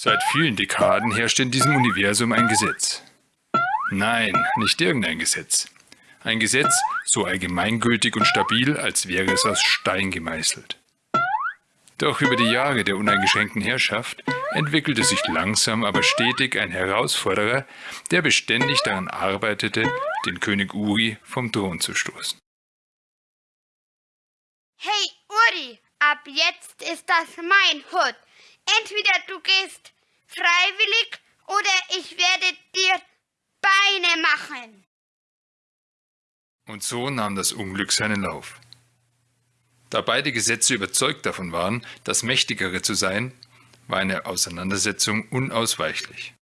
Seit vielen Dekaden herrscht in diesem Universum ein Gesetz. Nein, nicht irgendein Gesetz. Ein Gesetz so allgemeingültig und stabil, als wäre es aus Stein gemeißelt. Doch über die Jahre der uneingeschränkten Herrschaft entwickelte sich langsam aber stetig ein Herausforderer, der beständig daran arbeitete, den König Uri vom Thron zu stoßen. Hey Uri, ab jetzt ist das mein Hut. Entweder du gehst freiwillig oder ich werde dir Beine machen. Und so nahm das Unglück seinen Lauf. Da beide Gesetze überzeugt davon waren, das Mächtigere zu sein, war eine Auseinandersetzung unausweichlich.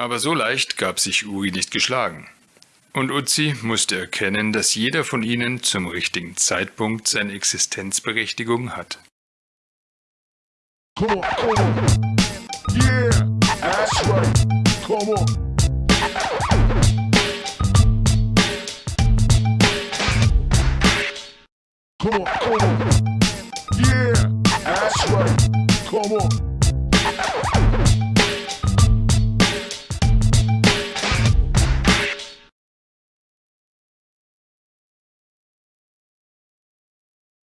Aber so leicht gab sich Uri nicht geschlagen. Und Uzi musste erkennen, dass jeder von ihnen zum richtigen Zeitpunkt seine Existenzberechtigung hat. Come on, come on. Yeah, that's right. Come on.